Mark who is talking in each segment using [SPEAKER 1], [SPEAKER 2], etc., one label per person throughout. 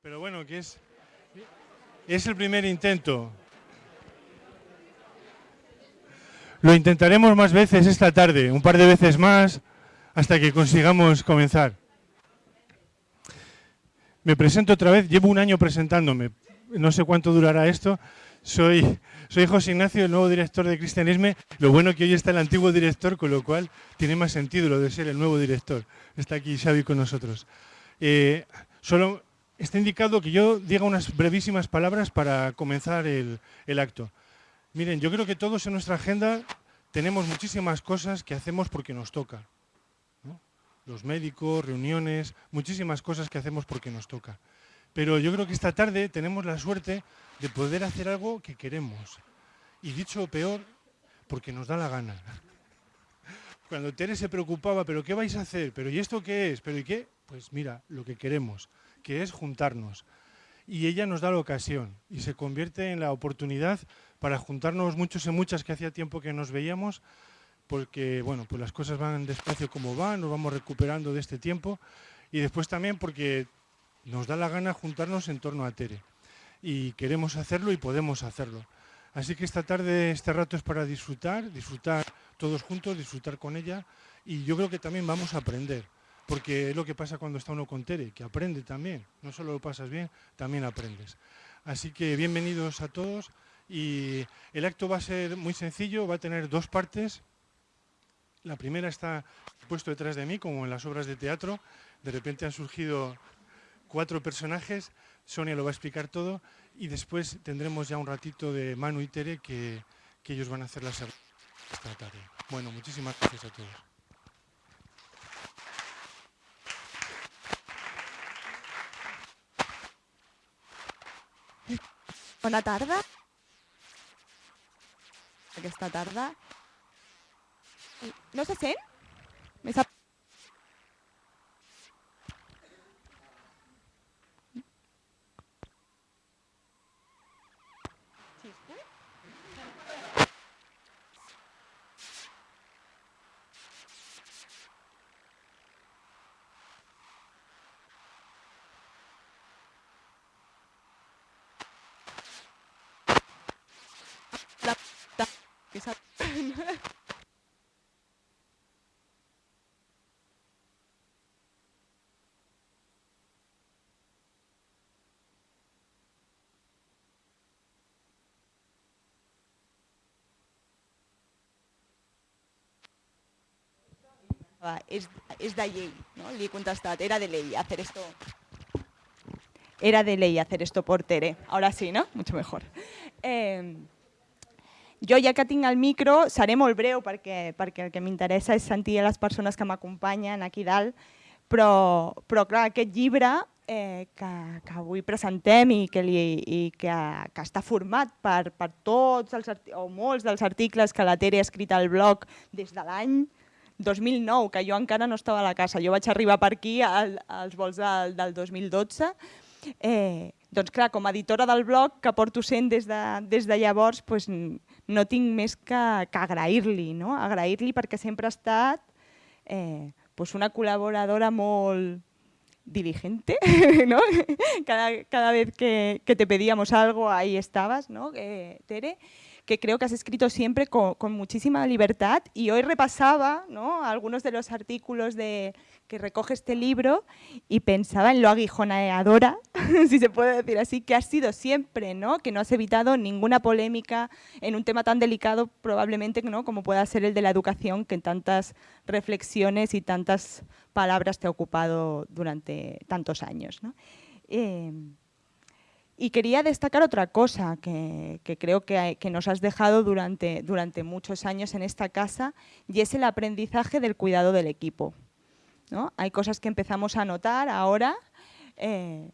[SPEAKER 1] Pero bueno, que es, es el primer intento. Lo intentaremos más veces esta tarde, un par de veces más, hasta que consigamos comenzar. Me presento otra vez, llevo un año presentándome, no sé cuánto durará esto. Soy, soy José Ignacio, el nuevo director de Cristianismo. Lo bueno que hoy está el antiguo director, con lo cual tiene más sentido lo de ser el nuevo director. Está aquí Xavi con nosotros. Eh, solo está indicado que yo diga unas brevísimas palabras para comenzar el, acto. Miren, yo creo que todos en nuestra agenda tenemos muchísimas cosas que hacemos porque nos toca. Los médicos, reuniones, muchísimas cosas que hacemos porque nos toca. Pero yo creo que esta tarde tenemos la suerte de poder hacer algo que queremos. Y dicho peor, porque nos da la gana. Cuando Tere se preocupaba, ¿pero qué vais a hacer? ¿Pero y esto qué es? ¿Pero y qué? Pues mira, lo que queremos que es juntarnos. Y ella nos da la ocasión y se convierte en la oportunidad para juntarnos muchos y muchas que hacía tiempo que nos veíamos, porque bueno, pues las cosas van despacio como van, nos vamos recuperando de este tiempo y después también porque nos da la gana juntarnos en torno a Tere y queremos hacerlo y podemos hacerlo. Así que esta tarde, este rato es para disfrutar, disfrutar todos juntos, disfrutar con ella y yo creo que también vamos a aprender porque es lo que pasa cuando está uno con Tere, que aprende también, no solo lo pasas bien, también aprendes. Así que bienvenidos a todos y el acto va a ser muy sencillo, va a tener dos partes. La primera está puesto detrás de mí, como en las obras de teatro, de repente han surgido cuatro personajes, Sonia lo va a explicar todo y después tendremos ya un ratito de Manu y Tere que, ellos van a hacer la esta tarde. Bueno, muchísimas gracias a todos.
[SPEAKER 2] Bona tarda. Aquesta tarda. No se sent? Més a... es, es de ley, ¿no? Le he contestado, era de ley hacer esto. Era de ley hacer esto por Tere. Ahora sí, ¿no? Mucho mejor. Eh, jo, ja que tinc el micro, seré molt breu perquè, perquè el que m'interessa és sentir a les persones que m'acompanyen aquí dalt, però, però clar, aquest llibre eh, que, que avui presentem i que, li, i que, que està format per, per tots els o molts dels articles que la Tere ha escrit al blog des de l'any 2009, que jo encara no estava a la casa. Jo vaig arribar per aquí al, als vols del, del 2012. Eh, doncs clar, com a editora del blog, que porto sent des de, des de llavors, pues, no tinc més que, que agrair-li, no? agrair-li perquè sempre ha estat eh, pues una col·laboradora molt diligente, ¿no? cada, cada vez que, que te pedíamos algo ahí estabas, ¿no? Eh, Tere, que creo que has escrito siempre con, muchísima libertad y hoy repasaba algunos de los artículos que recoge este libro y pensaba en lo aguijoneadora, si se puede decir así, que has sido siempre, que no has evitado ninguna polémica en un tema tan delicado probablemente ¿no? como pueda ser el de la educación, que en tantas reflexiones y tantas palabras te ha ocupado durante tantos años. Eh, y quería destacar otra cosa que, creo que, nos has dejado durante, durante muchos años en esta casa y es el aprendizaje del cuidado del equipo. ¿no? Hay cosas que empezamos a notar ahora, eh,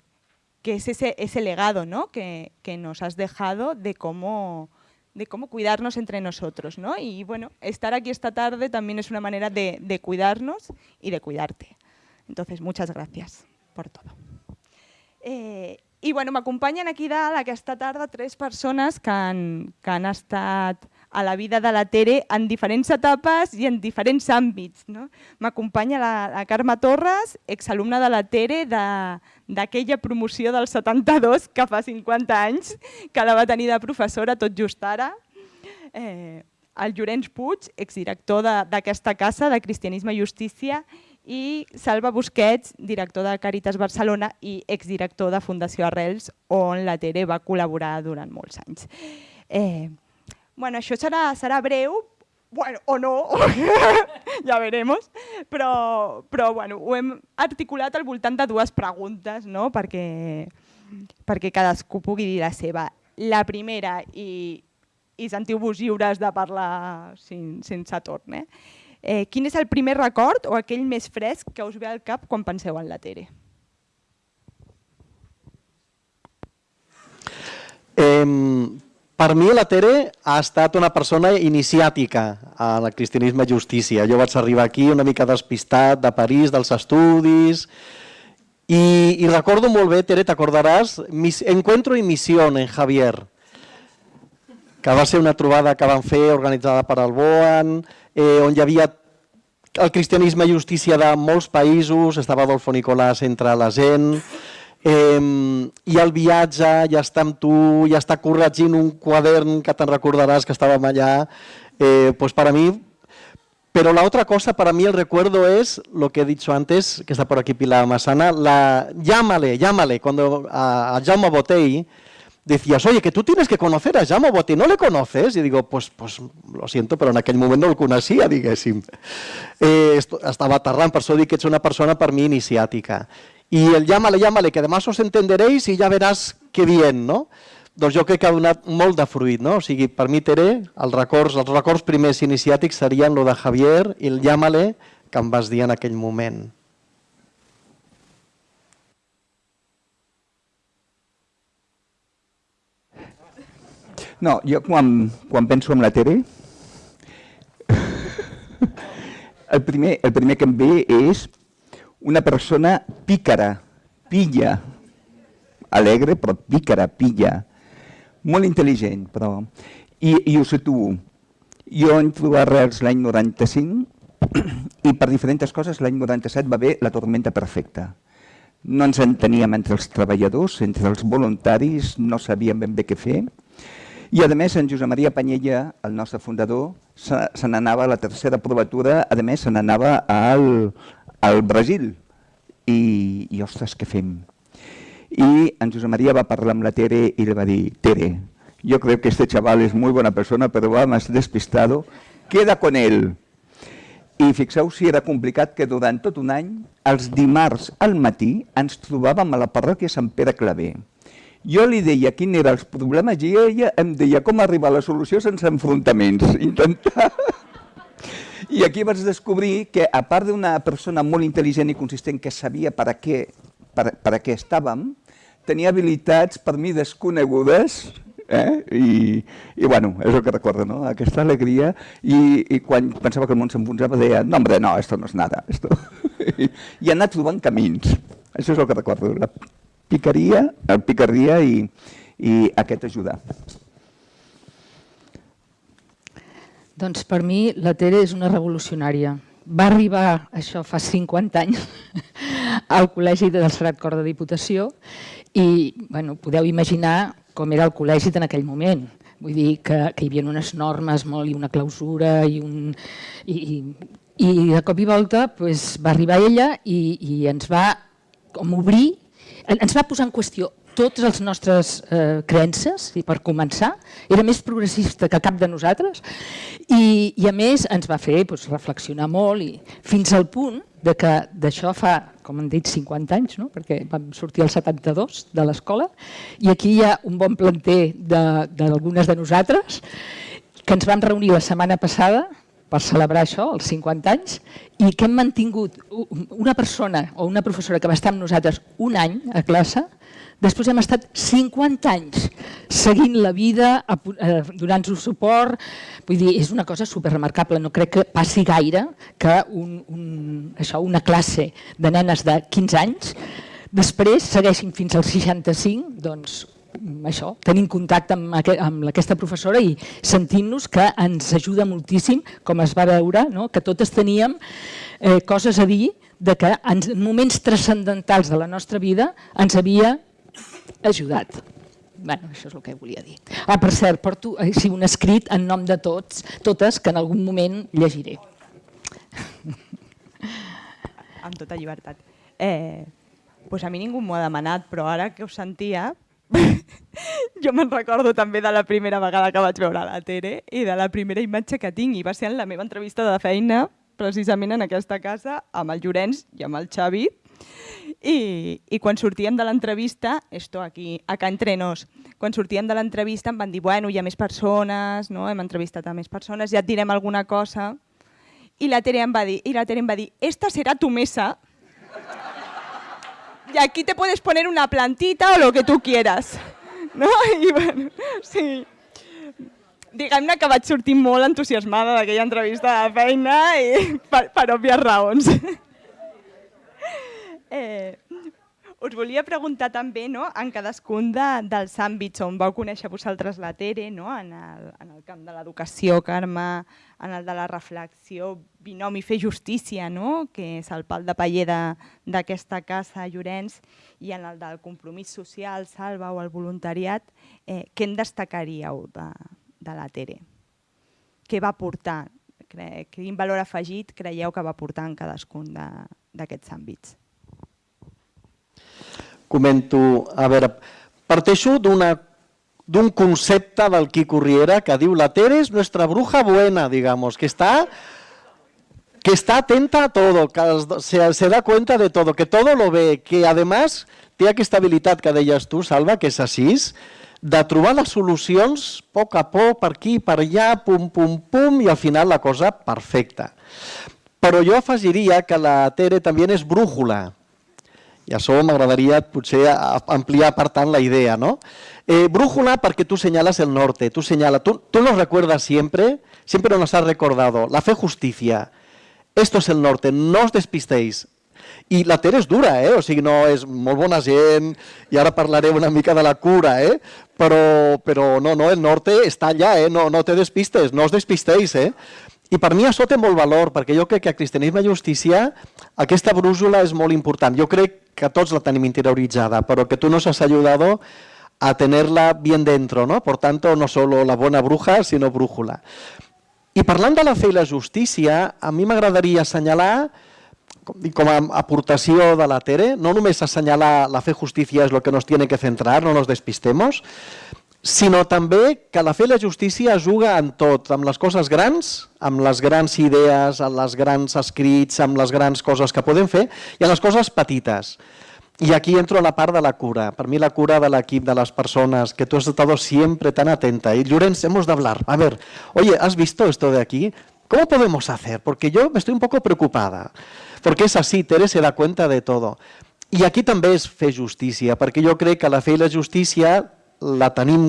[SPEAKER 2] que es ese, ese legado ¿no? que, nos has dejado de cómo, de cómo cuidarnos entre nosotros. ¿no? Y bueno, estar aquí esta tarde también es una manera de, de cuidarnos y de cuidarte. Entonces, muchas gracias por todo. Eh, i bueno, m'acompanyen aquí dalt aquesta tarda tres persones que han, que han estat a la vida de la Tere en diferents etapes i en diferents àmbits. No? M'acompanya la, la Carme Torres, exalumna de la Tere d'aquella promoció del 72 que fa 50 anys que la va tenir de professora tot just ara. Eh, el Llorenç Puig, exdirector d'aquesta casa de Cristianisme i Justícia i Salva Busquets, director de Càritas Barcelona i exdirector de Fundació Arrels, on la Tere va col·laborar durant molts anys. Eh, Bueno, això serà, serà breu, bueno, o no, ja veremos, però, però bueno, ho hem articulat al voltant de dues preguntes no? perquè, perquè cadascú pugui dir la seva. La primera, i, i sentiu-vos lliures de parlar sin, sense torn, eh? Eh, quin és el primer record o aquell més fresc que us ve al cap quan penseu en la Tere?
[SPEAKER 3] Eh, per mi la Tere ha estat una persona iniciàtica al cristianisme justícia. Jo vaig arribar aquí una mica despistat de París, dels estudis, i, i recordo molt bé, Tere, t'acordaràs, Encuentro i Missió en Javier, que va ser una trobada que van fer organitzada per el Boan, eh, on hi havia el cristianisme i justícia de molts països, estava Adolfo Nicolàs entre la gent, Eh, I el viatge, ja està amb tu, ja està corregint un quadern que te'n recordaràs que estàvem allà. Eh, pues para mí, pero la otra cosa, para mí el recuerdo es lo que he dicho antes, que está por aquí Pilar Masana, la, llámale, llámale, cuando a, a Jaume Botei, decías, oye, que tú tienes que conocer a Jaume Botei, ¿no le conoces? Y digo, pues, pues lo siento, però en aquell moment no el coneixia, diguéssim. Eh, estava aterrant, per això dic que ets una persona per mi iniciàtica. Y el llámale, llámale, que además os entenderéis y ya verás qué bien, no? Doncs jo crec que ha donat molt de fruit, no? O sigui, per mi, Tere, els records, els records primers iniciàtics serien lo de Javier i el llámale que em vas dir en aquell moment.
[SPEAKER 4] No, jo quan, quan penso en la Tere, el primer, el primer que em ve és una persona pícara, pilla, alegre però pícara, pilla, molt intel·ligent però, i, i ho situo. Jo entro a Reals l'any 95 i per diferents coses l'any 97 va haver la tormenta perfecta. No ens enteníem entre els treballadors, entre els voluntaris, no sabíem ben bé què fer. I a més, en Josep Maria Panyella, el nostre fundador, se, se n'anava a la tercera provatura, a més se n'anava al, al Brasil. I, i ostres, què fem? I en Josep Maria va parlar amb la Tere i li va dir, Tere, yo creo que este chaval es muy buena persona, pero va más despistado, queda con él. I fixeu si era complicat que durant tot un any, els dimarts al matí, ens trobàvem a la parròquia Sant Pere Claver. Jo li deia quin eren els problemes i ella em deia com arribar a la solució sense enfrontaments. Intentar i aquí vaig descobrir que, a part d'una persona molt intel·ligent i consistent que sabia per a què, per, per a què estàvem, tenia habilitats per mi desconegudes eh? I, i bueno, és el que recordo, no? aquesta alegria i, i quan pensava que el món s'enfonsava deia no, hombre, no, esto no és nada esto. I, i anar trobant camins això és el que recordo la picaria, el picardia i, i aquest ajudar
[SPEAKER 5] Doncs per mi la Tere és una revolucionària. Va arribar, això fa 50 anys, al Col·legi del Serrat Cor de Diputació i bueno, podeu imaginar com era el col·legi en aquell moment. Vull dir que, que hi havia unes normes molt i una clausura i, un, i, i, i de cop i volta pues, va arribar ella i, i ens va com obrir, ens va posar en qüestió totes les nostres eh, creences, i per començar, era més progressista que cap de nosaltres, i, i a més ens va fer doncs, reflexionar molt, i fins al punt de que d'això fa, com han dit, 50 anys, no? perquè vam sortir al 72 de l'escola, i aquí hi ha un bon planter d'algunes de, de nosaltres, que ens vam reunir la setmana passada per celebrar això, els 50 anys, i que hem mantingut una persona o una professora que va estar amb nosaltres un any a classe, Després hem estat 50 anys seguint la vida, eh, donant-nos suport. Vull dir, és una cosa superremarcable. No crec que passi gaire que un, un, això, una classe de nenes de 15 anys després segueixin fins als 65, doncs això, tenint contacte amb, aqu amb aquesta professora i sentint-nos que ens ajuda moltíssim, com es va veure, no? que totes teníem eh, coses a dir de que en moments transcendentals de la nostra vida ens havia ajudat. Bueno, això és el que volia dir. Ah, per cert, porto així un escrit en nom de tots, totes, que en algun moment llegiré.
[SPEAKER 2] Amb tota llibertat. Eh, pues a mi ningú m'ho ha demanat, però ara que us sentia, jo me'n recordo també de la primera vegada que vaig veure la Tere i de la primera imatge que tinc, i va ser en la meva entrevista de feina, precisament en aquesta casa, amb el Llorenç i amb el Xavi, i, i quan sortíem de l'entrevista, esto aquí, acá entre nos, quan sortíem de l'entrevista em van dir, bueno, hi ha més persones, no? hem entrevistat a més persones, ja et direm alguna cosa. I la Tere em va dir, i la Tere em va dir, esta será tu mesa y aquí te puedes poner una plantita o lo que tú quieras. No? I bueno, sí. Diguem-ne que vaig sortir molt entusiasmada d'aquella entrevista de feina i per, per òbvies raons. Eh, us volia preguntar també no, en cadascun de, dels àmbits on vau conèixer vosaltres la Tere, no, en, el, en el camp de l'educació, Carme, en el de la reflexió, binomi fer justícia, no, que és el pal de paller d'aquesta casa, Llorenç, i en el del compromís social, Salva, o el voluntariat, eh, què en destacaríeu de, de la Tere? Què va portar? Quin valor afegit creieu que va portar en cadascun d'aquests àmbits?
[SPEAKER 3] comento, a veure, parteixo d'un concepte del Quico Riera que diu la Tere és nuestra bruja buena, digamos, que està que está atenta a todo, se, da cuenta de todo, que todo lo ve, que además té aquesta habilitat que deies tu, Salva, que és així, de trobar les solucions poc a poc, per aquí, per allà, pum, pum, pum, i al final la cosa perfecta. Però jo afegiria que la Tere també és brújula, i això m'agradaria potser ampliar per tant la idea. ¿no? Eh, brújula perquè tu señalas el norte, tu señalas, tú, tú nos recuerdas siempre, siempre nos has recordado, la fe justicia, esto es el norte, no os despistéis. I la Tere és dura, eh? o sigui, no és molt bona gent, i ara parlaré una mica de la cura, eh? però, però no, no, el norte està allà, eh? no, no te despistes, no us despistéis. Eh? I per mi això té valor, perquè jo crec que a Cristianisme i Justícia aquesta brújula és molt important. Jo crec que tots la tenim interioritzada, pero que tú nos has ayudado a tenerla bien dentro, ¿no? Por tanto, no solo la bona bruja, sinó brújula. I parlant de la fe i la justícia, a mi m'agradaria assenyalar, com a aportació de la Tere, no només assenyalar la fe i justícia és el que nos tiene que centrar, no nos despistemos, sinó també que la fe i la justícia juga en tot, amb les coses grans, amb les grans idees, amb les grans escrits, amb les grans coses que podem fer, i amb les coses petites. Y aquí entro a la part de la cura. Per mi la cura de l'equip, de les persones, que tu has estado siempre tan atenta. Y Llorenç, hemos de hablar. A ver, oye, ¿has visto esto de aquí? ¿Cómo podemos hacer? Porque yo me estoy un poco preocupada. Porque es así, Tere se da cuenta de todo. I aquí també és fer justícia, perquè jo crec que la fe i la justícia la tenim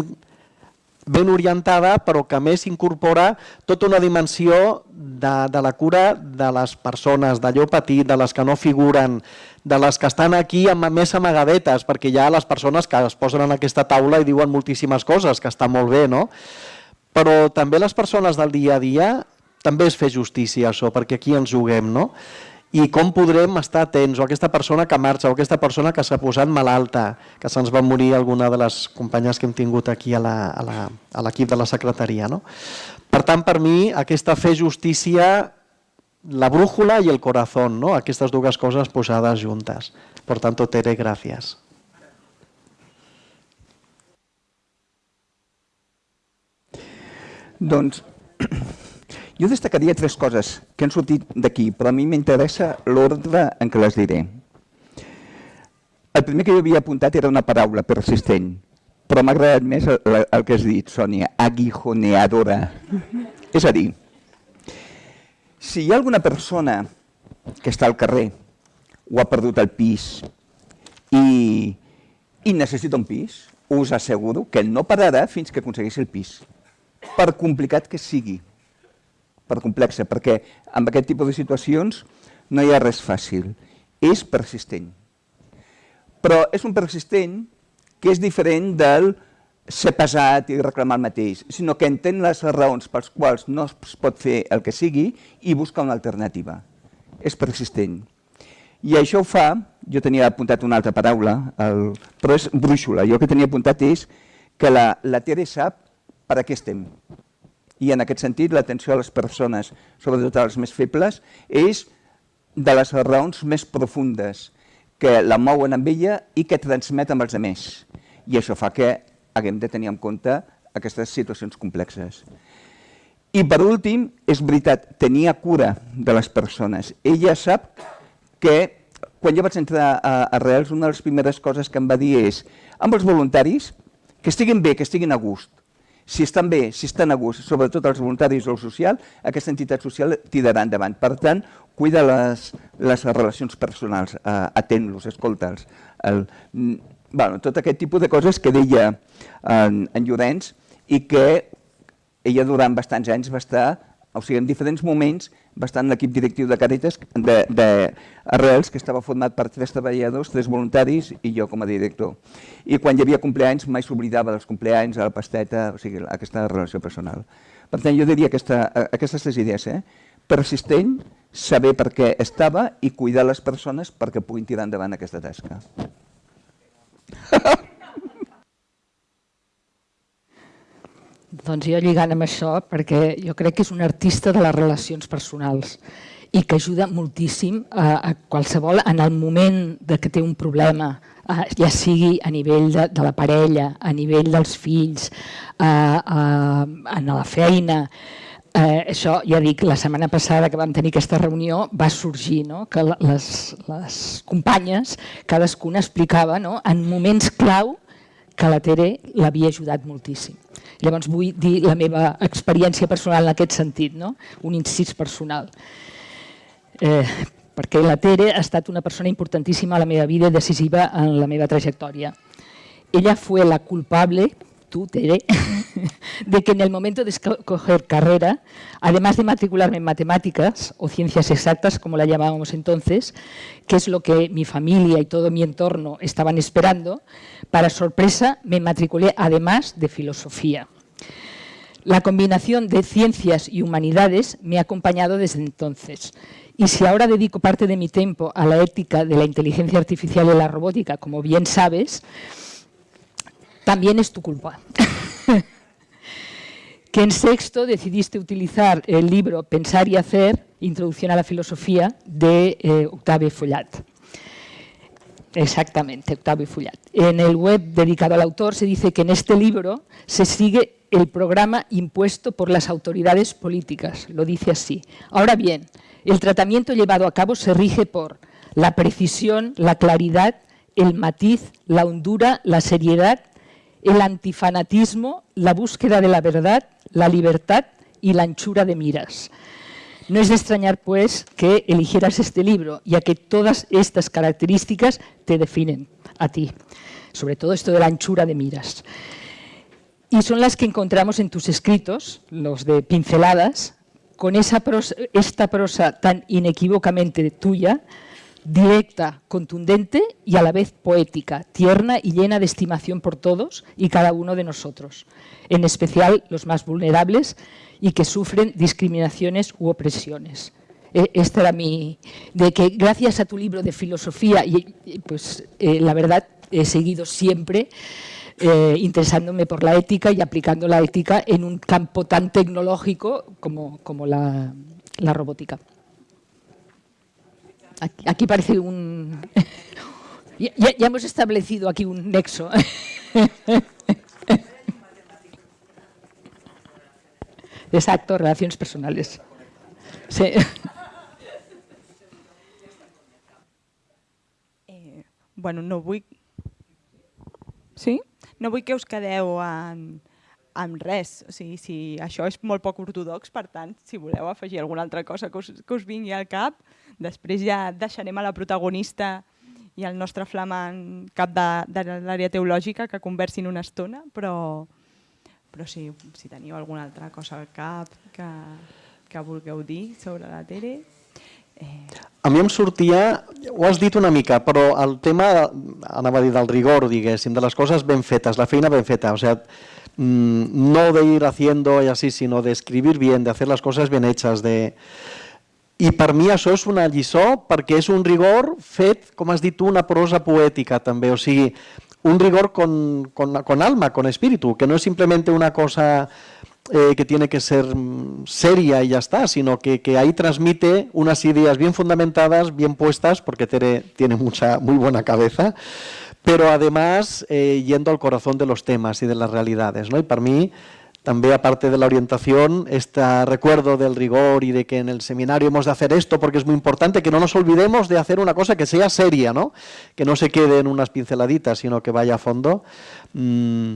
[SPEAKER 3] ben orientada, però que més incorpora tota una dimensió de, de la cura de les persones, d'allò petit, de les que no figuren, de les que estan aquí amb més amagadetes, perquè hi ha les persones que es posen en aquesta taula i diuen moltíssimes coses, que està molt bé, no? Però també les persones del dia a dia també és fer justícia, això, perquè aquí ens juguem, no? I com podrem estar atents, o aquesta persona que marxa, o aquesta persona que s'ha posat malalta, que se'ns va morir alguna de les companyes que hem tingut aquí a l'equip de la secretaria. No? Per tant, per mi, aquesta fer justícia, la brújula i el corazón, no? aquestes dues coses posades juntes. Per tant, Tere, gràcies.
[SPEAKER 4] Doncs jo destacaria tres coses que han sortit d'aquí, però a mi m'interessa l'ordre en què les diré. El primer que jo havia apuntat era una paraula, persistent, però m'ha agradat més el, el que has dit, Sònia, aguijoneadora. És a dir, si hi ha alguna persona que està al carrer o ha perdut el pis i, i necessita un pis, us asseguro que no pararà fins que aconsegueixi el pis, per complicat que sigui per complexa, perquè amb aquest tipus de situacions no hi ha res fàcil. És persistent. Però és un persistent que és diferent del ser pesat i reclamar el mateix, sinó que entén les raons pels quals no es pot fer el que sigui i busca una alternativa. És persistent. I això ho fa, jo tenia apuntat una altra paraula, el, però és brúixola. Jo el que tenia apuntat és que la, la Tere sap per a què estem. I en aquest sentit l'atenció a les persones, sobretot a les més febles, és de les raons més profundes que la mouen amb ella i que transmet amb els altres. I això fa que haguem de tenir en compte aquestes situacions complexes. I per últim, és veritat, tenia cura de les persones. Ella sap que quan jo vaig entrar a, a Reals, una de les primeres coses que em va dir és amb els voluntaris, que estiguin bé, que estiguin a gust. Si estan bé, si estan a gust, sobretot els voluntaris o el social, aquesta entitat social tirarà endavant. Per tant, cuida les, les relacions personals, eh, atén-los, escolta'ls. El, bueno, tot aquest tipus de coses que deia en, en Llorenç i que ella durant bastants anys va estar, o sigui, en diferents moments, en l'equip directiu de Càritas de, de Arrels, que estava format per tres treballadors, tres voluntaris i jo com a director. I quan hi havia compleanys mai s'oblidava dels compleanys, a la pasteta, o sigui, aquesta relació personal. Per tant, jo diria aquesta, aquestes tres idees, eh? persistent, saber per què estava i cuidar les persones perquè puguin tirar endavant aquesta tasca.
[SPEAKER 5] Doncs jo lligant amb això, perquè jo crec que és un artista de les relacions personals i que ajuda moltíssim a, a qualsevol en el moment de que té un problema, a, ja sigui a nivell de, de la parella, a nivell dels fills, a, a, a la feina. Eh, això, ja dic, la setmana passada que vam tenir aquesta reunió va sorgir no? que les, les companyes, cadascuna explicava no? en moments clau que la Tere l'havia ajudat moltíssim. Llavors vull dir la meva experiència personal en aquest sentit, no? un incís personal. Eh, perquè la Tere ha estat una persona importantíssima a la meva vida i decisiva en la meva trajectòria. Ella fue la culpable tú, Tere, de que en el momento de escoger carrera, además de matricularme en matemáticas o ciencias exactas, como la llamábamos entonces, que es lo que mi familia y todo mi entorno estaban esperando, para sorpresa me matriculé además de filosofía. La combinación de ciencias y humanidades me ha acompañado desde entonces. Y si ahora dedico parte de mi tiempo a la ética de la inteligencia artificial y la robótica, como bien sabes, también es tu culpa. que en sexto decidiste utilizar el libro Pensar y Hacer, Introducción a la Filosofía, de eh, Octavio Follat. Exactamente, Octavio Follat. En el web dedicado al autor se dice que en este libro se sigue el programa impuesto por las autoridades políticas, lo dice así. Ahora bien, el tratamiento llevado a cabo se rige por la precisión, la claridad, el matiz, la hondura, la seriedad el antifanatismo, la búsqueda de la verdad, la libertad y la anchura de miras. No es de extrañar, pues, que eligieras este libro, ya que todas estas características te definen a ti, sobre todo esto de la anchura de miras. Y son las que encontramos en tus escritos, los de pinceladas, con esa esta prosa tan inequívocamente tuya, directa, contundente y a la vez poética, tierna y llena de estimación por todos y cada uno de nosotros, en especial los más vulnerables y que sufren discriminaciones u opresiones. E, esta era mi... de que gracias a tu libro de filosofía, y, pues eh, la verdad he seguido siempre eh, interesándome por la ética y aplicando la ética en un campo tan tecnológico como, como la robótica. Aquí, parece un... ya, hemos establecido aquí un nexo. Exacto, relaciones personales. Sí.
[SPEAKER 2] Eh, bueno, no vull... Sí? No vull que us quedeu en, amb res. O sigui, si això és molt poc ortodox, per tant, si voleu afegir alguna altra cosa que us, que us vingui al cap, després ja deixarem a la protagonista i al nostre flamant cap de, de l'àrea teològica que conversin una estona, però, però si, si teniu alguna altra cosa al cap que, que vulgueu dir sobre la Tere.
[SPEAKER 3] A mi em sortia, ho has dit una mica, però el tema, anava a dir del rigor, diguéssim, de les coses ben fetes, la feina ben feta, o sea, mm, no de ir haciendo y así, sino de escribir bien, de hacer las cosas bien hechas, de... I per mi això és una lliçó perquè és un rigor fet, com has dit tu, una prosa poètica també, o sigui, un rigor con, con, con alma, con espíritu, que no es simplemente una cosa eh, que tiene que ser mm, seria y ya está, sino que, ahí transmite unas ideas bien fundamentadas, bien puestas, porque Tere tiene mucha, muy buena cabeza, pero además eh, yendo al corazón de los temas y de las realidades. ¿no? Y para mí, también aparte de la orientación, este recuerdo del rigor y de que en el seminario hemos de hacer esto porque es muy importante, que no nos olvidemos de hacer una cosa que sea seria, ¿no? que no se quede en unas pinceladitas, sino que vaya a fondo. Mm.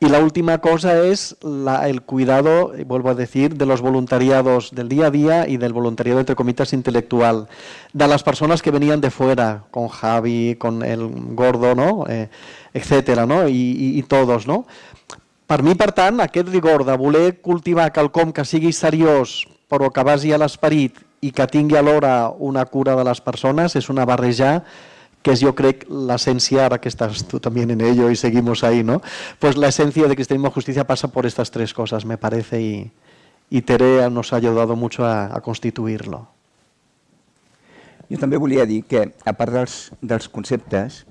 [SPEAKER 3] Y la última cosa es la, el cuidado, vuelvo a decir, de los voluntariados del día a día y del voluntariado, entre comillas, intelectual. De las personas que venían de fuera, con Javi, con el gordo, ¿no? Eh, etcétera, ¿no? Y, y, y todos, ¿no? Per mi, per tant, aquest rigor de voler cultivar quelcom que sigui seriós però que vagi a l'esperit i que tingui alhora una cura de les persones és una barreja que es yo creo la esencia, ahora que estás tú también en ello y seguimos ahí, ¿no? Pues la esencia de Cristianismo Justicia pasa por estas tres cosas, me parece, y, y Tere nos ha ayudado mucho a, a constituir-lo.
[SPEAKER 4] Jo també volia dir que, a part dels, dels conceptes,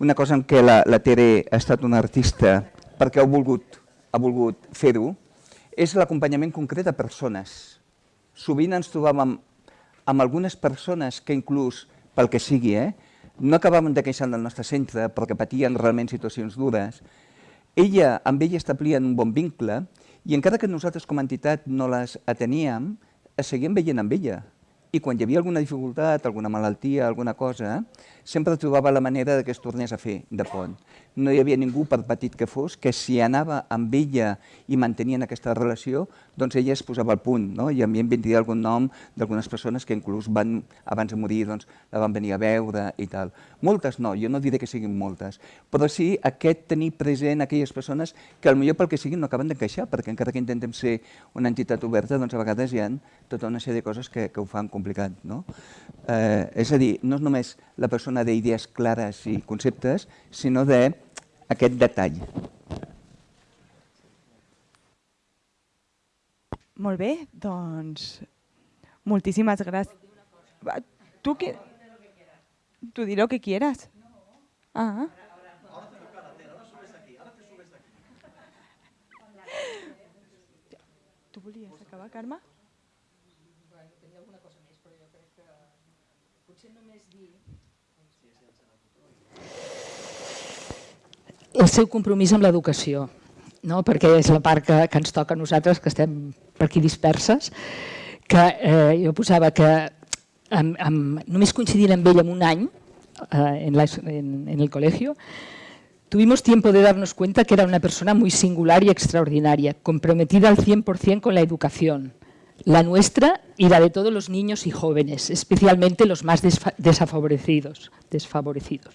[SPEAKER 4] una cosa en què la, la Tere ha estat una artista perquè ha volgut, ha volgut fer-ho, és l'acompanyament concret a persones. Sovint ens trobàvem amb, amb algunes persones que inclús, pel que sigui, eh, no acabàvem de queixar del nostre centre perquè patien realment situacions dures. Ella, amb ella establien un bon vincle i encara que nosaltres com a entitat no les ateníem, es seguien veient amb ella. I quan hi havia alguna dificultat, alguna malaltia, alguna cosa, sempre trobava la manera que es tornés a fer de pont. No hi havia ningú, per petit que fos, que si anava amb ella i mantenien aquesta relació, doncs ella es posava al punt. No? I a mi em vindria algun nom d'algunes persones que inclús van, abans de morir doncs, la van venir a veure i tal. Moltes no, jo no diré que siguin moltes, però sí aquest tenir present aquelles persones que potser pel que siguin no acaben d'encaixar, perquè encara que intentem ser una entitat oberta, doncs a vegades hi ha tota una sèrie de coses que, que ho fan complicat. No? Eh, és a dir, no és només la persona d'idees clares i conceptes, sinó d'aquest detall.
[SPEAKER 2] Molt bé, doncs moltíssimes gràcies. Tu que... Tu di lo que quieras. Ah. Tu volies acabar, Carme?
[SPEAKER 5] el seu compromís amb l'educació, no? perquè és la part que, que ens toca a nosaltres, que estem per aquí disperses, que eh, jo posava que amb, amb, només coincidint amb ell en un any, eh, en, la, en, en el colegio, tuvimos tiempo de darnos cuenta que era una persona muy singular y extraordinaria, comprometida al 100% con la educación, la nuestra y la de todos los niños y jóvenes, especialmente los más desfavorecidos. desfavorecidos.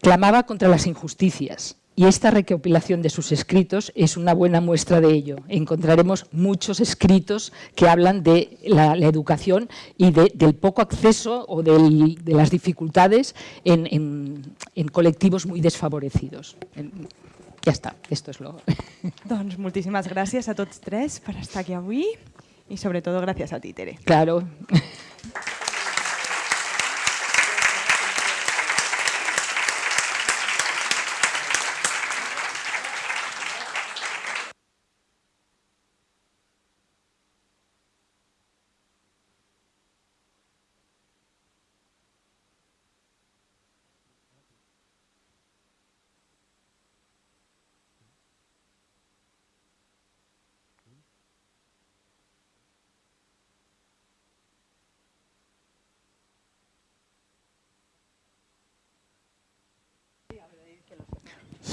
[SPEAKER 5] Clamaba contra las injusticias y esta recopilación de sus escritos es una buena muestra de ello. Encontraremos muchos escritos que hablan de la, la educación y de, del poco acceso o del, de las dificultades en, en, en colectivos muy desfavorecidos. Ja està, esto es lo...
[SPEAKER 2] Doncs moltíssimes gràcies a tots tres per estar aquí avui i sobretot gràcies a ti, Tere.
[SPEAKER 5] Claro.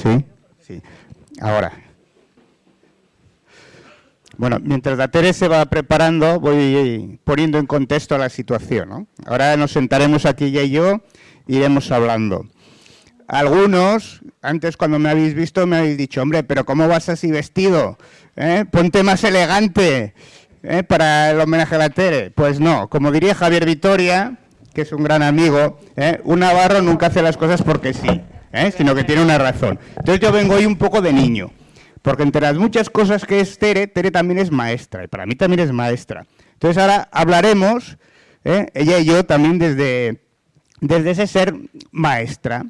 [SPEAKER 6] Sí, sí. Ahora. Bueno, mientras la Tere se va preparando, voy poniendo en contexto la situación. ¿no? Ahora nos sentaremos aquí ella y yo iremos hablando. Algunos, antes cuando me habéis visto, me habéis dicho, hombre, pero ¿cómo vas así vestido? ¿Eh? Ponte más elegante. ¿eh? para el homenaje a la Tere. Pues no, como diría Javier Vitoria, que es un gran amigo, ¿eh? un navarro nunca hace las cosas porque sí, ¿eh? sino que tiene una razón. Entonces yo vengo hoy un poco de niño, porque entre las muchas cosas que es Tere, Tere también es maestra, y para mí también es maestra. Entonces ahora hablaremos, ella y yo también desde, desde ese ser maestra,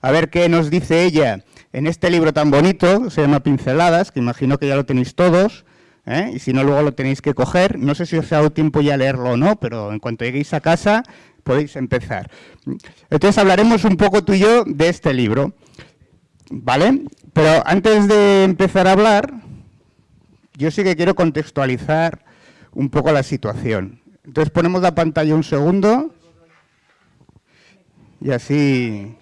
[SPEAKER 6] a ver qué nos dice ella en este libro tan bonito, se llama Pinceladas, que imagino que ya lo tenéis todos, ¿eh? y si no luego lo tenéis que coger. No sé si os ha dado tiempo ya a leerlo o no, pero en cuanto lleguéis a casa podéis empezar. Entonces hablaremos un poco tú y yo de este libro, ¿vale? Pero antes de empezar a hablar, yo sí que quiero contextualizar un poco la situación. Entonces ponemos la pantalla un segundo y así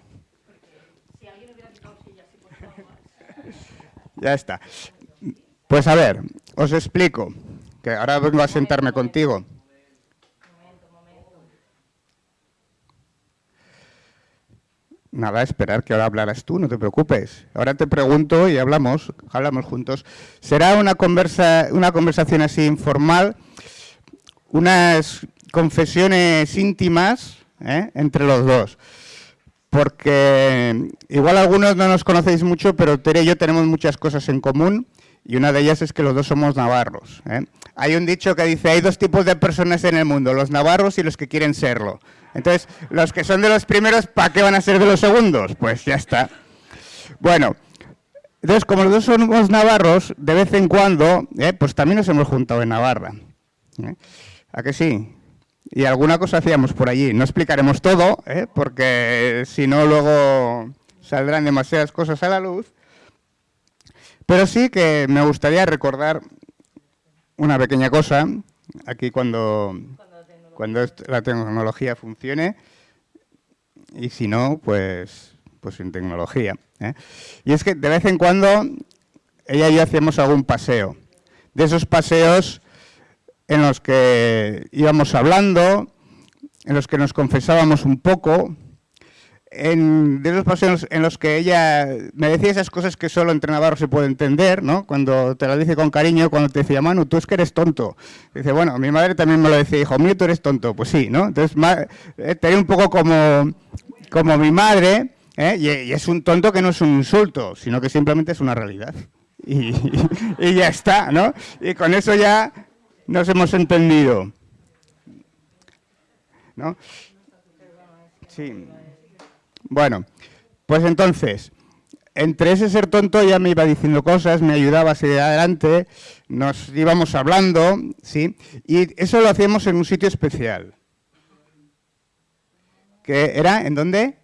[SPEAKER 6] Ya está. Pues a ver, os explico, que ahora vengo a sentarme contigo. Nada, esperar que ahora hablarás tú, no te preocupes. Ahora te pregunto y hablamos, hablamos juntos. Será una, conversa, una conversación así informal, unas confesiones íntimas ¿eh? entre los dos porque igual algunos no nos conocéis mucho, pero Tere y yo tenemos muchas cosas en común y una de ellas es que los dos somos navarros. ¿eh? Hay un dicho que dice, hay dos tipos de personas en el mundo, los navarros y los que quieren serlo. Entonces, los que son de los primeros, ¿para qué van a ser de los segundos? Pues ya está. Bueno, entonces como los dos somos navarros, de vez en cuando, ¿eh? pues también nos hemos juntado en Navarra. ¿eh? ¿A que sí? y alguna cosa hacíamos por allí. No explicaremos todo, ¿eh? porque si no luego saldrán demasiadas cosas a la luz. Pero sí que me gustaría recordar una pequeña cosa, aquí cuando, cuando la tecnología funcione, y si no, pues, pues sin tecnología. ¿eh? Y es que de vez en cuando ella y yo hacíamos algún paseo. De esos paseos en los que íbamos hablando, en los que nos confesábamos un poco, en, de esos paseos en los que ella me decía esas cosas que solo entre navarros se puede entender, ¿no? Cuando te lo dice con cariño, cuando te decía, Manu, tú es que eres tonto. Dice, bueno, mi madre también me lo decía, hijo mío, tú eres tonto. Pues sí, ¿no? Entonces, eh, tenía un poco como, como mi madre, ¿eh? y, es un tonto que no es un insulto, sino que simplemente es una realidad. Y, y ya está, ¿no? Y con eso ya nos hemos entendido. ¿No? Sí. Bueno, pues entonces, entre ese ser tonto ya me iba diciendo cosas, me ayudaba a seguir adelante, nos íbamos hablando, ¿sí? Y eso lo hacíamos en un sitio especial. ¿Que era? ¿En dónde?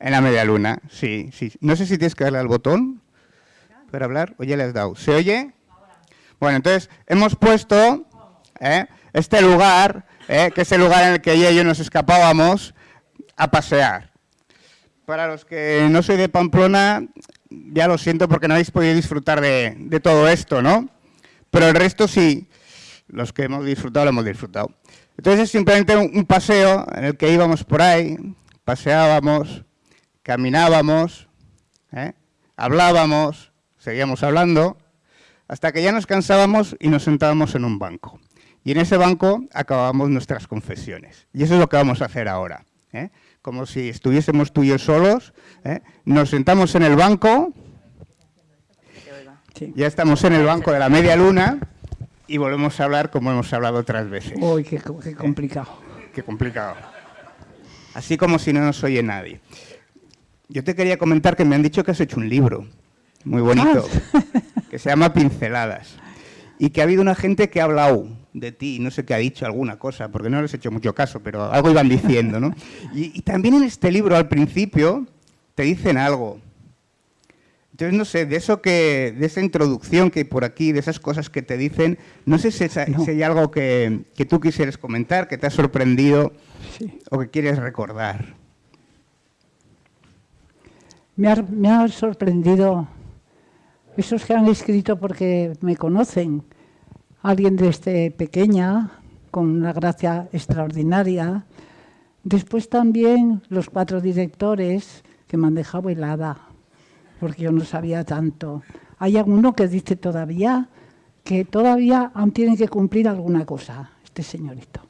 [SPEAKER 6] En la media luna, sí, sí. No sé si tienes que darle al botón para hablar o ya le has dado. ¿Se oye? Bueno, entonces hemos puesto ¿eh? este lugar, ¿eh? que es el lugar en el que ella y yo nos escapábamos a pasear. Para los que no soy de Pamplona, ya lo siento porque no habéis podido disfrutar de, todo esto, ¿no? Pero el resto sí, los que hemos disfrutado lo hemos disfrutado. Entonces es simplemente un, paseo en el que íbamos por ahí, paseábamos, caminábamos, ¿eh? hablábamos, seguíamos hablando, hasta que ya nos cansábamos y nos sentábamos en un banco. Y en ese banco acabamos nuestras confesiones. Y eso es lo que vamos a hacer ahora. ¿eh? Como si estuviésemos tú y yo solos, ¿eh? nos sentamos en el banco, ya estamos en el banco de la media luna y volvemos a hablar como hemos hablado otras veces.
[SPEAKER 7] Uy, qué, complicado.
[SPEAKER 6] Qué complicado. Así como si no nos oye nadie. Yo te quería comentar que me han dicho que has hecho un libro muy bonito, ah. que se llama Pinceladas, y que ha habido una gente que ha hablado de ti, no sé qué ha dicho, alguna cosa, porque no les he hecho mucho caso, pero algo iban diciendo, ¿no? Y, también en este libro, al principio, te dicen algo. Entonces, no sé, de eso que, de esa introducción que hay por aquí, de esas cosas que te dicen, no sé si, hay algo que, tú quisieras comentar, que te ha sorprendido o que quieres recordar.
[SPEAKER 7] Me ha, me ha sorprendido esos que han escrito porque me conocen, alguien desde pequeña, con una gracia extraordinaria. Después también los cuatro directores que me han dejado helada, porque yo no sabía tanto. Hay alguno que dice todavía que todavía aún tiene que cumplir alguna cosa, este señorito.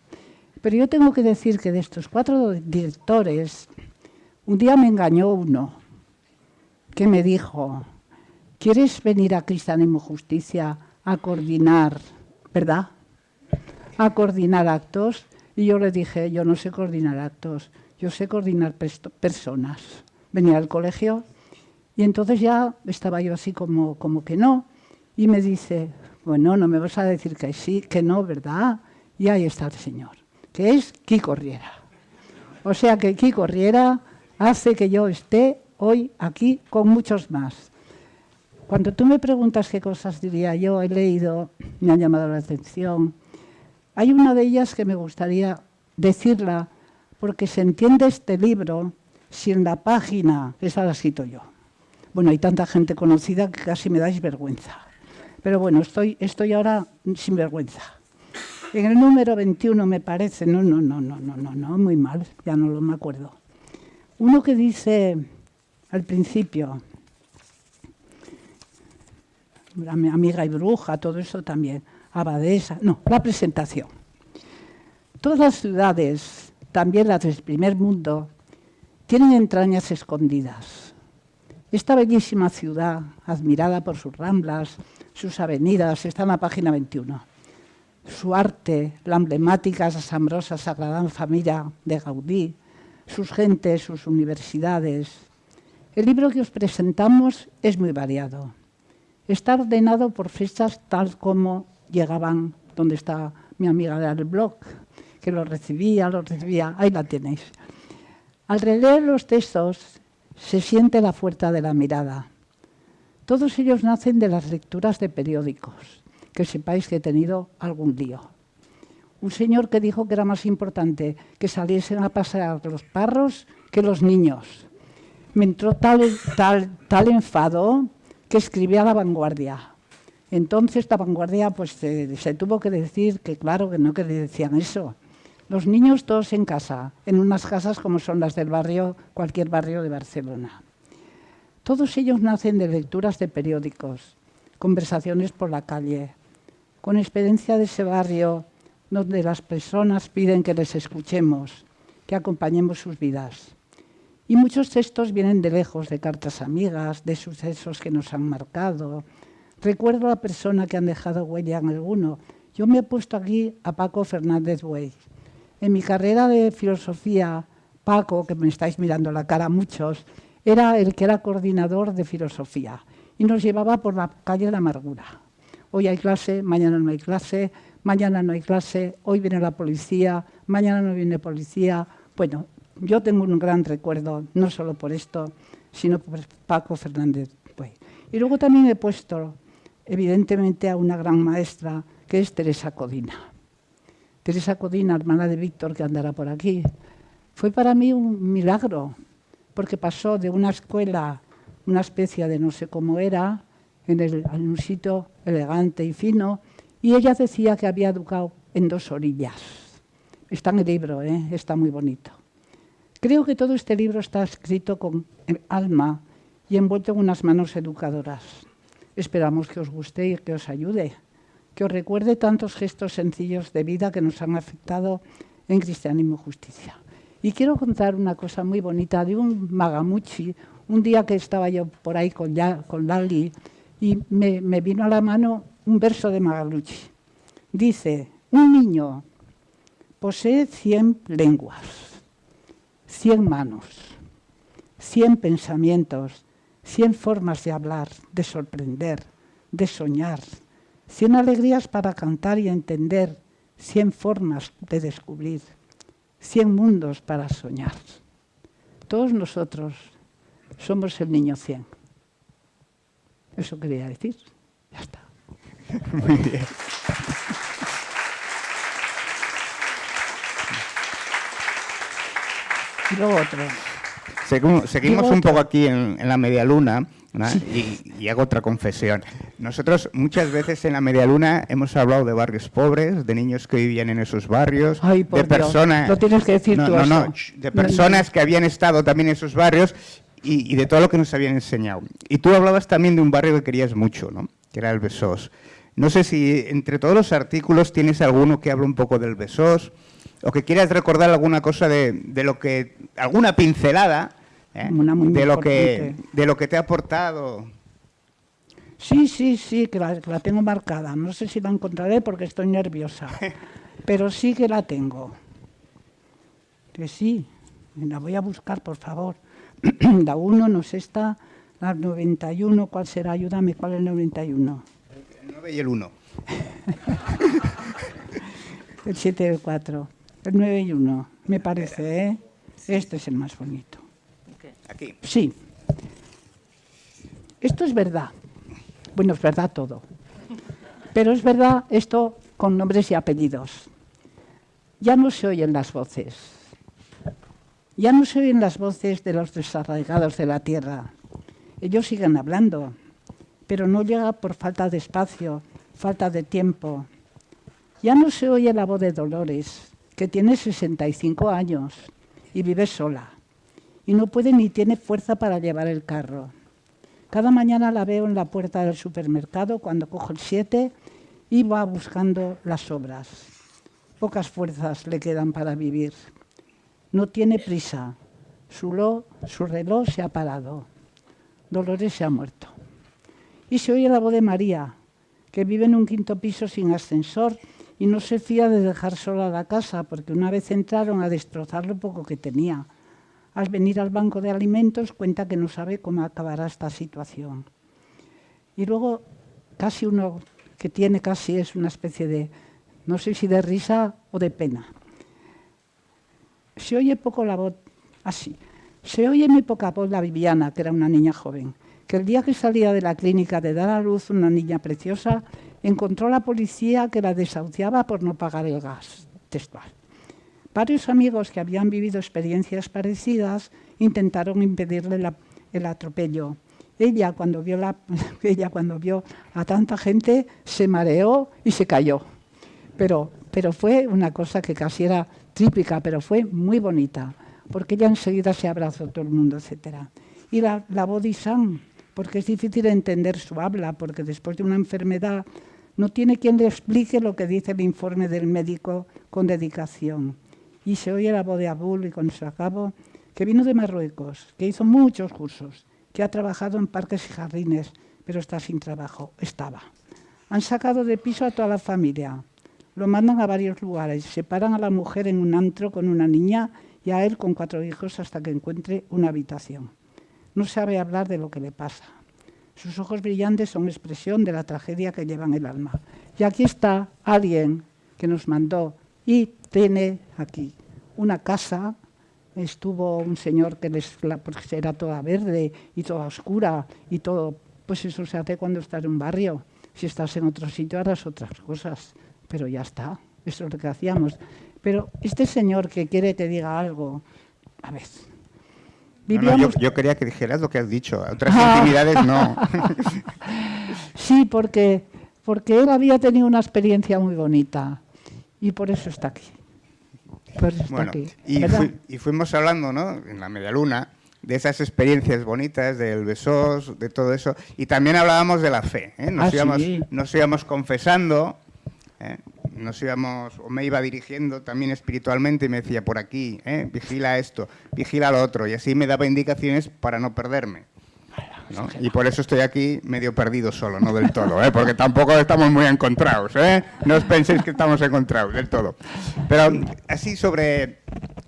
[SPEAKER 7] Pero yo tengo que decir que de estos cuatro directores, un día me engañó uno, que me dijo, ¿quieres venir a Cristianismo Justicia a coordinar, verdad? A coordinar actos. Y yo le dije, yo no sé coordinar actos, yo sé coordinar personas. Venía al colegio y entonces ya estaba yo así como, como que no. Y me dice, bueno, no me vas a decir que sí, que no, ¿verdad? Y ahí está el señor, que es Kiko Riera. O sea que Kiko Riera hace que yo esté hoy aquí con muchos más. Cuando tú me preguntas qué cosas diría yo, he leído, me han llamado la atención. Hay una de ellas que me gustaría decirla, porque se entiende este libro si en la página, esa la cito yo. Bueno, hay tanta gente conocida que casi me dais vergüenza. Pero bueno, estoy, estoy ahora sin vergüenza. En el número 21 me parece, no, no, no, no, no, no, no, muy mal, ya no lo me acuerdo. Uno que dice al principio, mi amiga y bruja, todo eso también, abadesa, no, la presentación. Todas las ciudades, también las del primer mundo, tienen entrañas escondidas. Esta bellísima ciudad, admirada por sus ramblas, sus avenidas, está en la página 21. Su arte, la emblemática, asombrosa Sagrada Familia de Gaudí, sus gentes, sus universidades. El libro que os presentamos es muy variado. Está ordenado por fechas tal como llegaban donde está mi amiga del blog, que lo recibía, lo recibía, ahí la tenéis. Al releer los textos se siente la fuerza de la mirada. Todos ellos nacen de las lecturas de periódicos, que sepáis que he tenido algún lío. Un señor que dijo que era más importante que saliesen a pasear los parros que los niños. Me entró tal, tal, tal enfado que escribía La Vanguardia. Entonces la vanguardia pues, se, tuvo que decir que claro, que no que decían eso. Los niños todos en casa, en unas casas como son las del barrio, cualquier barrio de Barcelona. Todos ellos nacen de lecturas de periódicos, conversaciones por la calle, con experiencia de ese barrio donde las personas piden que les escuchemos, que acompañemos sus vidas. Y muchos textos vienen de lejos, de cartas amigas, de sucesos que nos han marcado, Recuerdo a la persona que han dejado huella en alguno. Yo me he puesto aquí a Paco Fernández Buey. En mi carrera de filosofía, Paco, que me estáis mirando la cara muchos, era el que era coordinador de filosofía y nos llevaba por la calle de la amargura. Hoy hay clase, mañana no hay clase, mañana no hay clase, hoy viene la policía, mañana no viene policía. Bueno, yo tengo un gran recuerdo, no solo por esto, sino por Paco Fernández. Y luego también he puesto evidentemente a una gran maestra que es Teresa Codina. Teresa Codina, hermana de Víctor, que andará por aquí, fue para mí un milagro, porque pasó de una escuela, una especie de no sé cómo era, en, el, un sitio elegante y fino, y ella decía que había educado en dos orillas. Está en el libro, ¿eh? está muy bonito. Creo que todo este libro está escrito con alma y envuelto en unas manos educadoras. Esperamos que os guste y que os ayude, que os recuerde tantos gestos sencillos de vida que nos han afectado en Cristianismo y Justicia. Y quiero contar una cosa muy bonita de un Magamuchi, un día que estaba yo por ahí con, Lali y me, vino a la mano un verso de Magamuchi. Dice, un niño posee 100 lenguas, 100 manos, 100 pensamientos, cien formas de hablar, de sorprender, de soñar, cien alegrías para cantar y entender, cien formas de descubrir, cien mundos para soñar. Todos nosotros somos el niño cien. Eso quería decir. Ya está. Muy bien.
[SPEAKER 6] Y luego otro. Seguimos, un poco aquí en, la media luna y, hago otra confesión. Nosotros muchas veces en la media luna hemos hablado de barrios pobres, de niños que vivían en esos barrios, de personas...
[SPEAKER 7] Lo tienes que decir tú
[SPEAKER 6] de personas que habían estado también en esos barrios y, de todo lo que nos habían enseñado. Y tú hablabas también de un barrio que querías mucho, ¿no? que era el Besós. No sé si entre todos los artículos tienes alguno que hable un poco del Besós o que quieras recordar alguna cosa de, de lo que, alguna pincelada ¿eh?
[SPEAKER 7] Una muy
[SPEAKER 6] de, lo que, de lo que te ha aportado.
[SPEAKER 7] Sí, sí, sí, que la, que la tengo marcada. No sé si la encontraré porque estoy nerviosa, pero sí que la tengo. Que sí, la voy a buscar, por favor. la 1 nos está, la 91, ¿cuál será? Ayúdame, ¿cuál es el 91?
[SPEAKER 6] El 9 y el 1.
[SPEAKER 7] El 7 y el 4. El 9 y 1, me parece, ¿eh? Este es el más bonito.
[SPEAKER 6] Aquí.
[SPEAKER 7] Sí. Esto es verdad. Bueno, es verdad todo. Pero es verdad esto con nombres y apellidos. Ya no se oyen las voces. Ya no se oyen las voces de los desarraigados de la tierra. Ellos siguen hablando, pero no llega por falta de espacio, falta de tiempo. Ya no se oye la voz de Dolores, que tiene 65 años y vive sola y no puede ni tiene fuerza para llevar el carro. Cada mañana la veo en la puerta del supermercado cuando cojo el 7 y va buscando las obras. Pocas fuerzas le quedan para vivir. No tiene prisa. Su, lo- su reloj se ha parado. Dolores se ha muerto. Y se oye la voz de María, que vive en un quinto piso sin ascensor y no se fía de dejar sola la casa porque una vez entraron a destrozar lo poco que tenía. Al venir al banco de alimentos cuenta que no sabe cómo acabará esta situación. Y luego casi uno que tiene casi es una especie de, no sé si de risa o de pena. Se oye poco la voz, así, se oye muy poca voz la Viviana, que era una niña joven, que el día que salía de la clínica de dar a luz una niña preciosa, encontró la policía que la desahuciaba por no pagar el gas, textual. Varios amigos que habían vivido experiencias parecidas intentaron impedirle el atropello. Ella cuando, vio la- a tanta gente, se mareó y se cayó. Pero, fue una cosa que casi era típica, pero fue muy bonita, porque ella enseguida se abrazó todo el mundo, etc. Y la, la Sam, porque es difícil entender su habla, porque después de una enfermedad no tiene quien le explique lo que dice el informe del médico con dedicación. Y se oye la voz de Abul, y con eso acabo, que vino de Marruecos, que hizo muchos cursos, que ha trabajado en parques y jardines, pero está sin trabajo, estaba. Han sacado de piso a toda la familia, lo mandan a varios lugares, separan a la mujer en un antro con una niña y a él con cuatro hijos hasta que encuentre una habitación. No sabe hablar de lo que le pasa. Sus ojos brillantes son expresión de la tragedia que lleva en el alma. Y aquí está alguien que nos mandó y tiene aquí una casa. Estuvo un señor que porque era toda verde y toda oscura y todo. Pues eso se hace cuando estás en un barrio. Si estás en otro sitio harás otras cosas. Pero ya está. Eso es lo que hacíamos. Pero este señor que quiere que diga algo, a ver.
[SPEAKER 6] No, no,
[SPEAKER 7] Vivíamos
[SPEAKER 6] yo, yo quería que dijeras lo que has dicho. Otras intimidades no.
[SPEAKER 7] Sí, porque, porque él había tenido una experiencia muy bonita y por eso está aquí. Por eso está
[SPEAKER 6] Bueno,
[SPEAKER 7] aquí.
[SPEAKER 6] y, fuimos hablando, ¿no? En la media luna, de esas experiencias bonitas, del besos, de todo eso. Y también hablábamos de la fe. ¿eh? Nos,
[SPEAKER 7] Ah,
[SPEAKER 6] íbamos,
[SPEAKER 7] sí.
[SPEAKER 6] nos íbamos confesando, ¿eh? Nos íbamos, o me iba dirigiendo también espiritualmente y me decía, por aquí, ¿eh? vigila esto, vigila lo otro. Y así me daba indicaciones para no perderme. ¿no? Y por eso estoy aquí medio perdido solo, no del todo, ¿eh? porque tampoco estamos muy encontrados. ¿eh? No os penséis que estamos encontrados del todo. Pero así sobre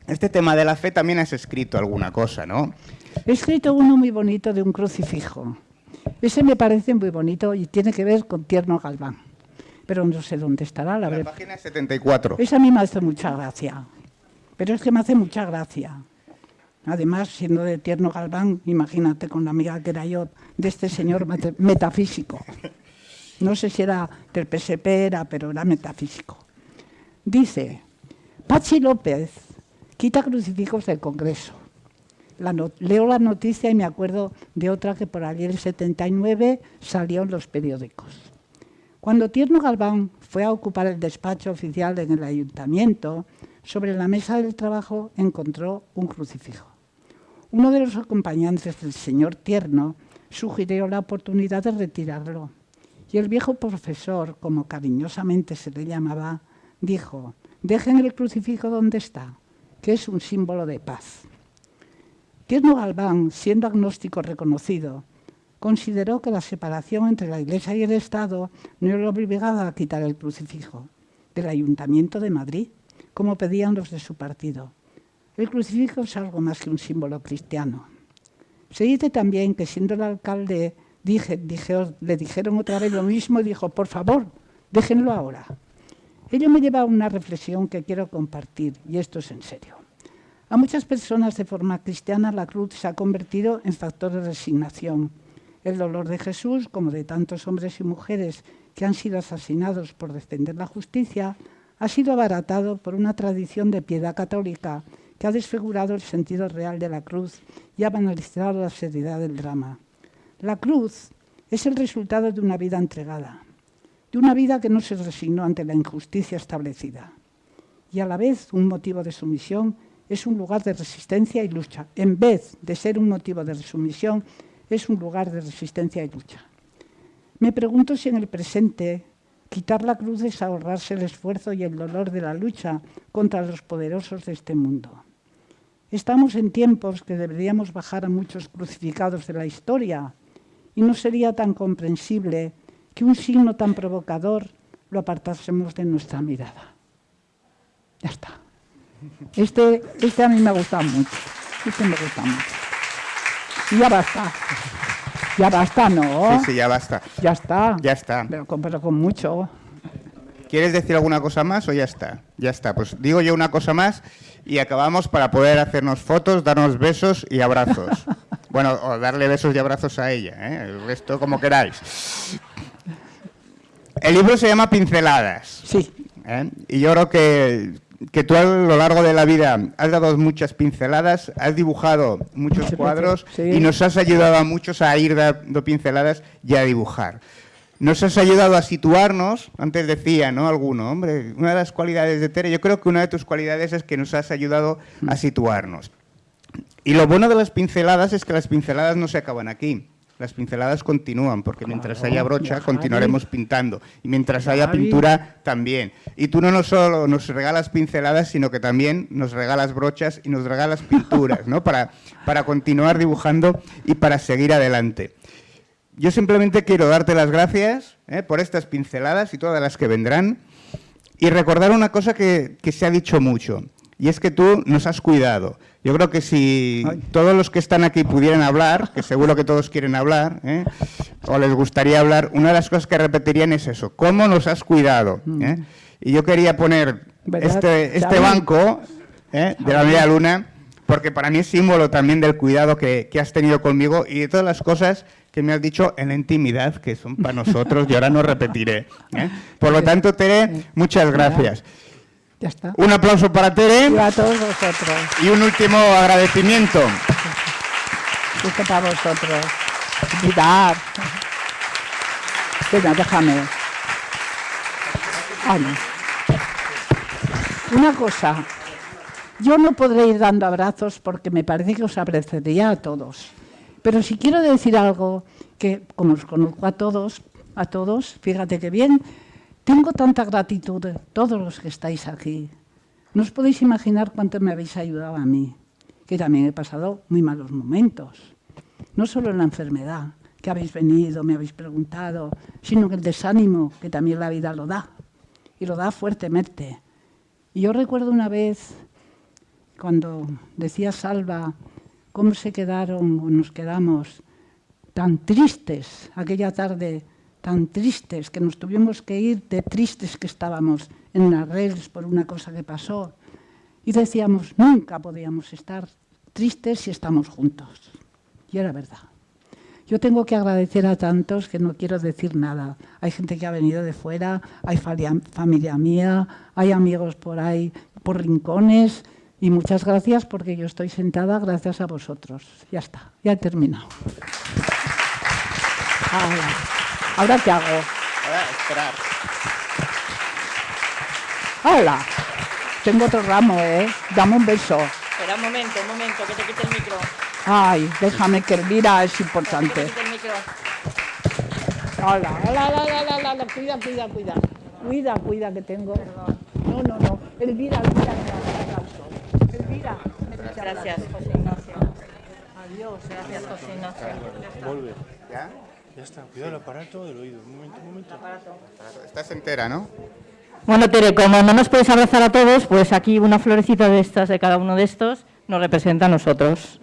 [SPEAKER 6] este tema de la fe también has escrito alguna cosa, ¿no?
[SPEAKER 7] He escrito uno muy bonito de un crucifijo. Ese me parece muy bonito y tiene que ver con Tierno Galván. Pero no sé dónde estará. La
[SPEAKER 6] La página 74.
[SPEAKER 7] Esa a mí me hace mucha gracia. Pero es que me hace mucha gracia. Además, siendo de Tierno Galván, imagínate con la amiga que era yo, de este señor metafísico. No sé si era del PSP, era, pero era metafísico. Dice, Pachi López quita crucifijos del Congreso. La no- leo la noticia y me acuerdo de otra que por allí el 79 salió en los periódicos. Cuando Tierno Galván fue a ocupar el despacho oficial en el ayuntamiento, sobre la mesa del trabajo encontró un crucifijo. Uno de los acompañantes del señor Tierno sugirió la oportunidad de retirarlo Y el viejo profesor, como cariñosamente se le llamaba, dijo, dejen el crucifijo donde está, que es un símbolo de paz. Tierno Galván, siendo agnóstico reconocido, consideró que la separación entre la Iglesia y el Estado no era obligada a quitar el crucifijo del Ayuntamiento de Madrid, como pedían los de su partido. El crucifijo es algo más que un símbolo cristiano. Se dice también que siendo el alcalde dije, le dijeron otra vez lo mismo y dijo, por favor, déjenlo ahora. Ello me lleva a una reflexión que quiero compartir, y esto es en serio. A muchas personas de forma cristiana la cruz se ha convertido en factor de resignación. El dolor de Jesús, como de tantos hombres y mujeres que han sido asesinados por defender la justicia, ha sido abaratado por una tradición de piedad católica que ha desfigurado el sentido real de la cruz y ha banalizado la seriedad del drama. La cruz es el resultado de una vida entregada, de una vida que no se resignó ante la injusticia establecida. Y a la vez un motivo de sumisión es un lugar de resistencia y lucha. En vez de ser un motivo de sumisión, es un lugar de resistencia y lucha. Me pregunto si en el presente quitar la cruz es ahorrarse el esfuerzo y el dolor de la lucha contra los poderosos de este mundo. Estamos en tiempos que deberíamos bajar a muchos crucificados de la historia y no sería tan comprensible que un signo tan provocador lo apartásemos de nuestra mirada. Ya está. Este, este a mí me gusta mucho. Este me gusta mucho. Y ya basta. Ya basta, ¿no?
[SPEAKER 6] Sí, sí, ya basta.
[SPEAKER 7] Ya está.
[SPEAKER 6] Ya está.
[SPEAKER 7] Pero con, pero con mucho.
[SPEAKER 6] ¿Quieres decir alguna cosa más o ya está? Ya está. Pues digo yo una cosa más y acabamos para poder hacernos fotos, darnos besos y abrazos. Bueno, o darle besos y abrazos a ella, ¿eh? el resto como queráis. El libro se llama Pinceladas.
[SPEAKER 7] Sí.
[SPEAKER 6] ¿eh? Y yo creo que, que tú a lo largo de la vida has dado muchas pinceladas, has dibujado muchos cuadros
[SPEAKER 7] sí.
[SPEAKER 6] y nos has ayudado a muchos a ir dando pinceladas y a dibujar. Nos has ayudado a situarnos, antes decía, ¿no? Alguno, hombre, una de las cualidades de Tere, yo creo que una de tus cualidades es que nos has ayudado a situarnos. Y lo bueno de las pinceladas es que las pinceladas no se acaban aquí. Las pinceladas continúan, porque mientras haya brocha
[SPEAKER 7] Javi.
[SPEAKER 6] continuaremos pintando. Y mientras haya pintura, también. Y tú no solo nos regalas pinceladas, sino que también nos regalas brochas y nos regalas pinturas, ¿no? Para, para continuar dibujando y para seguir adelante. Yo simplemente quiero darte las gracias ¿eh? por estas pinceladas y todas las que vendrán y recordar una cosa que, que se ha dicho mucho, y es que tú nos has cuidado. Yo creo que si todos los que están aquí pudieran hablar, que seguro que todos quieren hablar, ¿eh? o les gustaría hablar, una de las cosas que repetirían es eso, ¿cómo nos has cuidado? ¿eh? Y yo quería poner
[SPEAKER 7] ¿Verdad,
[SPEAKER 6] este, este banco ¿eh? de la media luna, porque para mí es símbolo también del cuidado que, que has tenido conmigo y de todas las cosas que me has dicho en la intimidad, que son para nosotros, y ahora no repetiré. ¿eh? Por lo tanto, Tere, muchas gracias.
[SPEAKER 7] Ya está.
[SPEAKER 6] Un aplauso para
[SPEAKER 7] Y
[SPEAKER 6] Tere
[SPEAKER 7] a todos vosotros.
[SPEAKER 6] y un último agradecimiento.
[SPEAKER 7] Esto para vosotros. Cuidar. Venga, déjame. Ah, no. Una cosa. Yo no podré ir dando abrazos porque me parece que os abrazaría a todos. Pero si quiero decir algo que, como os conozco a todos, a todos, fíjate que bien, tengo tanta gratitud todos los que estáis aquí. No os podéis imaginar cuánto me habéis ayudado a mí, que también he pasado muy malos momentos. No solo en la enfermedad, que habéis venido, me habéis preguntado, sino en el desánimo, que también la vida lo da, y lo da fuertemente. Y yo recuerdo una vez, cuando decía Salva, cómo se quedaron o nos quedamos tan tristes aquella tarde, tan tristes, que nos tuvimos que ir de tristes que estábamos en las redes por una cosa que pasó. Y decíamos, nunca podíamos estar tristes si estamos juntos. Y era verdad. Yo tengo que agradecer a tantos que no quiero decir nada. Hay gente que ha venido de fuera, hay familia mía, hay amigos por ahí, por rincones. Y muchas gracias porque yo estoy sentada gracias a vosotros. Ya está, ya he terminado. Ahora, ¿ahora qué hago?
[SPEAKER 6] esperar.
[SPEAKER 7] ¡Hola! Tengo otro ramo, ¿eh? Dame un beso.
[SPEAKER 2] Espera un momento, un momento, que te quite el micro.
[SPEAKER 7] Ay, déjame que Elvira es
[SPEAKER 2] Que
[SPEAKER 7] importante.
[SPEAKER 2] te quite el micro.
[SPEAKER 7] Hola, hola, hola, hola, hola, hola, cuida, cuida, cuida. Cuida, cuida que tengo. No, no, no. Elvira, Elvira, me. Elvira.
[SPEAKER 2] Gracias, José Ignacio.
[SPEAKER 7] Adiós.
[SPEAKER 2] Gracias, José Ignacio.
[SPEAKER 1] Vuelve. Ya está, cuidado el aparato del oído. Un momento, un momento.
[SPEAKER 6] Estás entera, ¿no?
[SPEAKER 8] Bueno, Tere, como no nos podéis abrazar a todos, pues aquí una florecita de estas de cada uno de estos nos representa a nosotros.